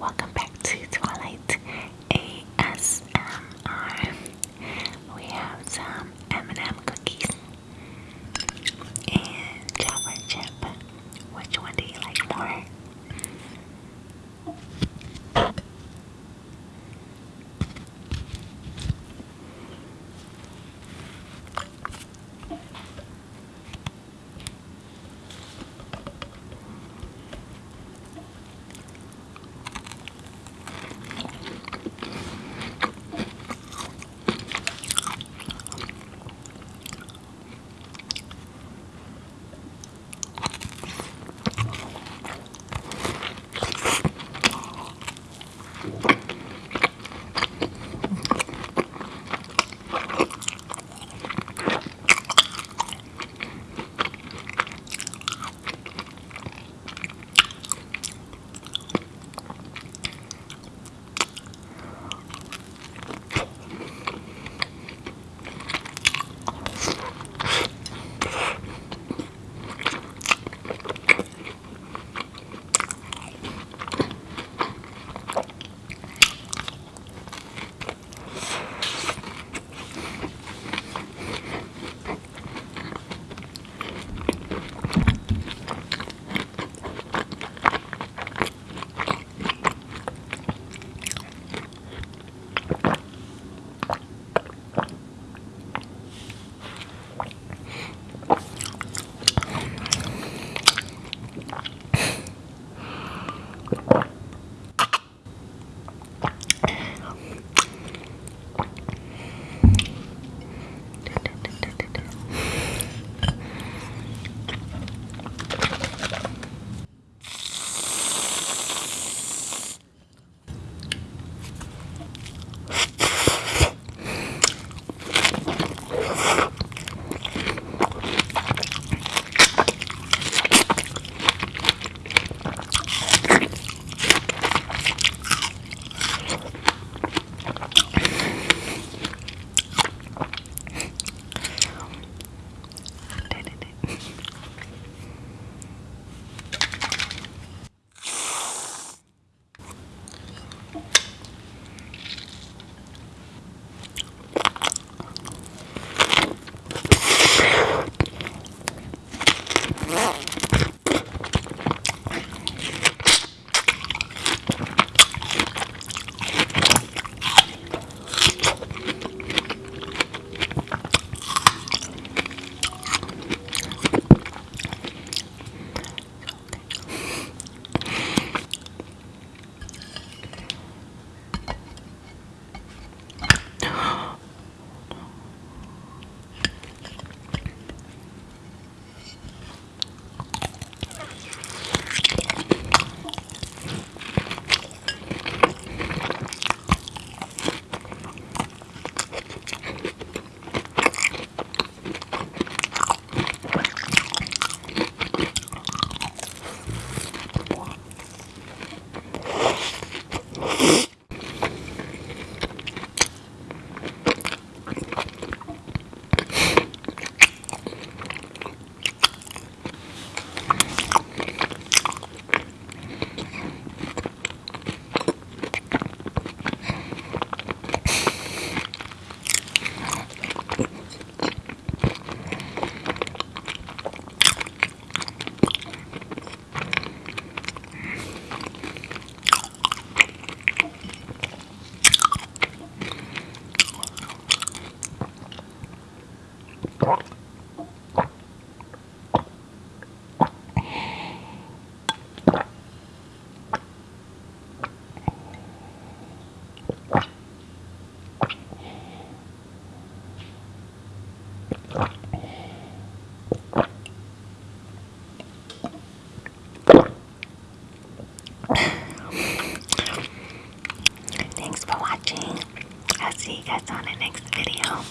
Welcome Thanks for watching. I'll see you guys on the next video.